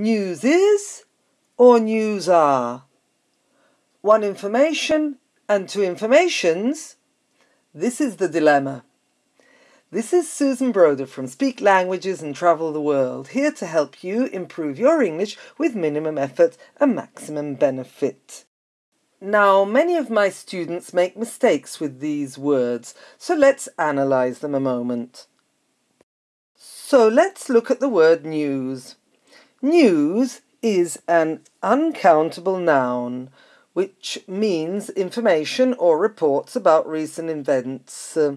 News is or news are? One information and two informations? This is the dilemma. This is Susan Broder from Speak Languages and Travel the World, here to help you improve your English with minimum effort and maximum benefit. Now, many of my students make mistakes with these words, so let's analyze them a moment. So let's look at the word news. News is an uncountable noun, which means information or reports about recent events. Uh,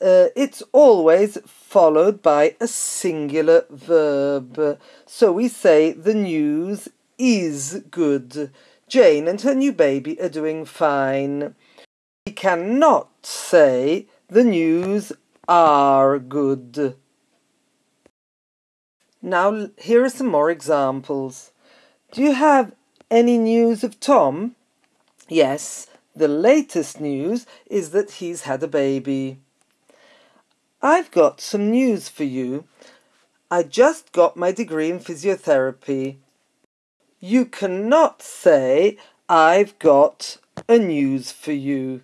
it's always followed by a singular verb. So we say the news is good. Jane and her new baby are doing fine. We cannot say the news are good. Now, here are some more examples. Do you have any news of Tom? Yes, the latest news is that he's had a baby. I've got some news for you. I just got my degree in physiotherapy. You cannot say, I've got a news for you.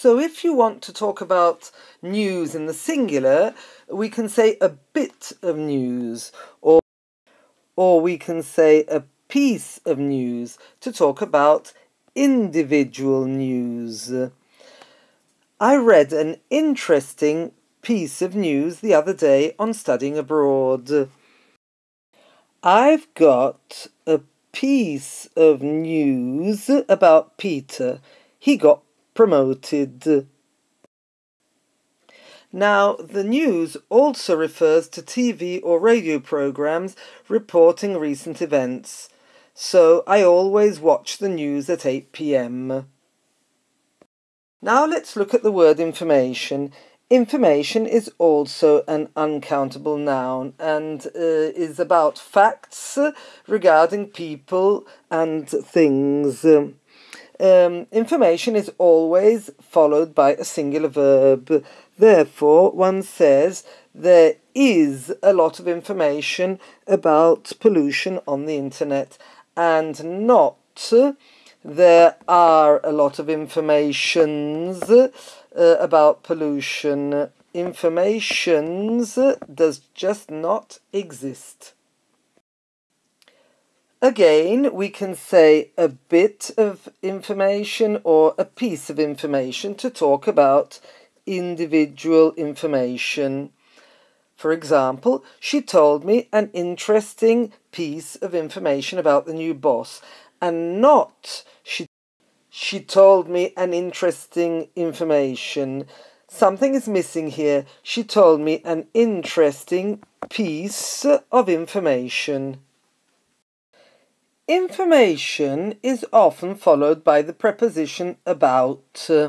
So if you want to talk about news in the singular, we can say a bit of news, or, or we can say a piece of news to talk about individual news. I read an interesting piece of news the other day on studying abroad. I've got a piece of news about Peter. He got promoted. Now, the news also refers to TV or radio programs reporting recent events, so I always watch the news at 8 pm. Now let's look at the word information. Information is also an uncountable noun and uh, is about facts regarding people and things. Information is always followed by a singular verb. Therefore, one says there is a lot of information about pollution on the internet and not there are a lot of informations uh, about pollution. Informations does just not exist. Again, we can say a bit of information or a piece of information to talk about individual information. For example, she told me an interesting piece of information about the new boss, and not she she told me an interesting information. Something is missing here. She told me an interesting piece of information. Information is often followed by the preposition about. Uh,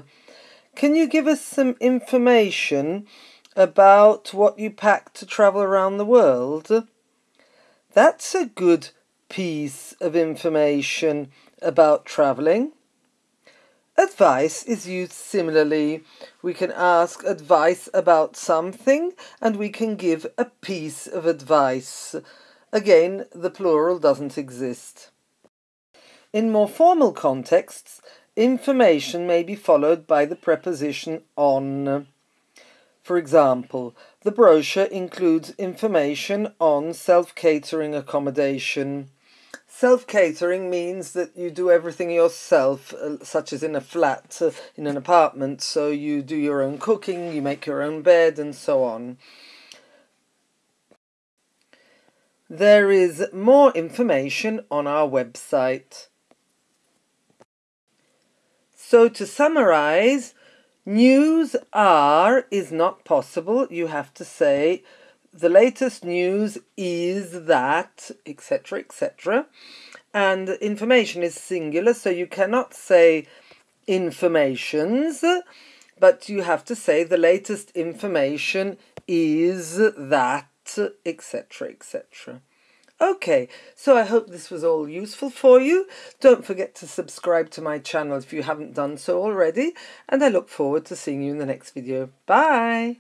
can you give us some information about what you packed to travel around the world? That's a good piece of information about travelling. Advice is used similarly. We can ask advice about something and we can give a piece of advice. Again, the plural doesn't exist. In more formal contexts, information may be followed by the preposition on. For example, the brochure includes information on self-catering accommodation. Self-catering means that you do everything yourself, uh, such as in a flat, uh, in an apartment, so you do your own cooking, you make your own bed, and so on. There is more information on our website. So to summarize, news are is not possible. You have to say the latest news is that, etc., etc. And information is singular, so you cannot say informations, but you have to say the latest information is that, etc., etc. Okay, so I hope this was all useful for you. Don't forget to subscribe to my channel if you haven't done so already, and I look forward to seeing you in the next video. Bye!